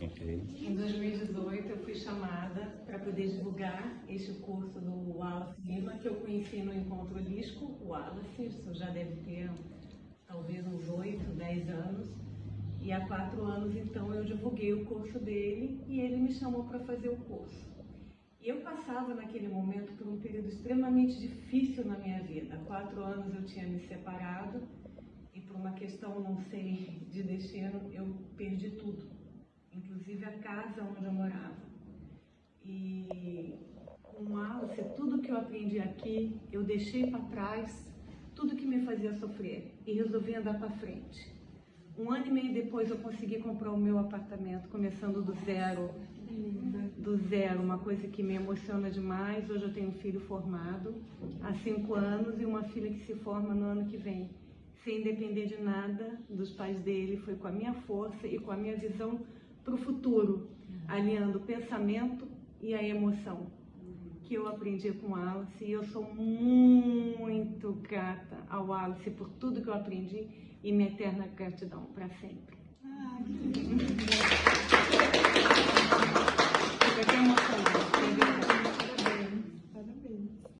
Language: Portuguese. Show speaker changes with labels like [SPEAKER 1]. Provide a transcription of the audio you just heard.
[SPEAKER 1] Ok.
[SPEAKER 2] Em 2018 eu fui chamada para poder divulgar este curso do Wallace Lima, que eu conheci no Encontro Holístico, o Wallace, isso já deve ter talvez uns 8, 10 anos. E há quatro anos então eu divulguei o curso dele e ele me chamou para fazer o curso. E eu passava naquele momento por um período extremamente difícil na minha vida. Há quatro anos eu tinha me separado e por uma questão, não sei, de destino, eu perdi tudo, casa onde eu morava. E com Alice, tudo que eu aprendi aqui, eu deixei para trás, tudo que me fazia sofrer e resolvi andar para frente. Um ano e meio depois eu consegui comprar o meu apartamento, começando do zero, do zero, uma coisa que me emociona demais. Hoje eu tenho um filho formado há cinco anos e uma filha que se forma no ano que vem, sem depender de nada dos pais dele. Foi com a minha força e com a minha visão para o futuro, alinhando o pensamento e a emoção que eu aprendi com o Alice e eu sou muito grata ao Alice por tudo que eu aprendi e minha eterna gratidão para sempre.
[SPEAKER 3] Ah.